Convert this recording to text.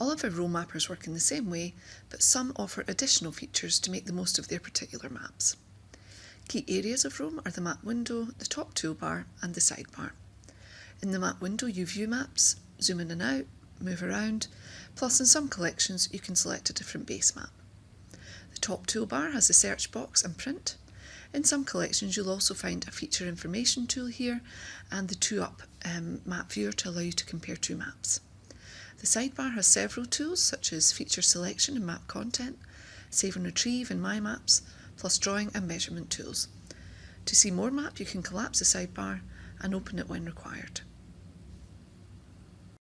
All of our Roam mappers work in the same way, but some offer additional features to make the most of their particular maps. Key areas of Roam are the map window, the top toolbar and the sidebar. In the map window you view maps, zoom in and out, move around, plus in some collections you can select a different base map. The top toolbar has a search box and print. In some collections you'll also find a feature information tool here and the 2up um, map viewer to allow you to compare two maps. The sidebar has several tools such as feature selection and map content, save and retrieve in My Maps, plus drawing and measurement tools. To see more map you can collapse the sidebar and open it when required.